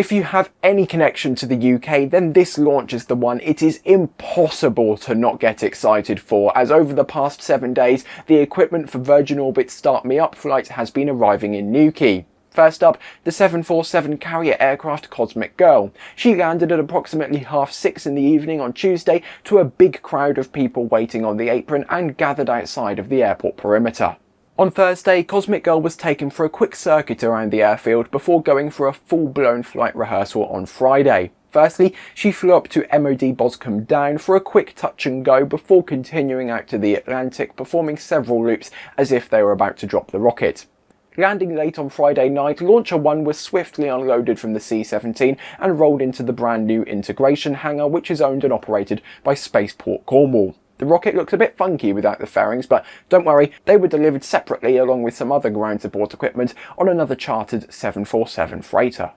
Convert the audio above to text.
If you have any connection to the UK, then this launch is the one it is impossible to not get excited for, as over the past seven days, the equipment for Virgin Orbit's Start Me Up flight has been arriving in Newquay. First up, the 747 carrier aircraft Cosmic Girl. She landed at approximately half six in the evening on Tuesday to a big crowd of people waiting on the apron and gathered outside of the airport perimeter. On Thursday, Cosmic Girl was taken for a quick circuit around the airfield before going for a full-blown flight rehearsal on Friday. Firstly, she flew up to MOD Boscombe Down for a quick touch and go before continuing out to the Atlantic, performing several loops as if they were about to drop the rocket. Landing late on Friday night, Launcher 1 was swiftly unloaded from the C-17 and rolled into the brand new integration hangar which is owned and operated by Spaceport Cornwall. The rocket looks a bit funky without the fairings, but don't worry, they were delivered separately along with some other ground support equipment on another chartered 747 freighter.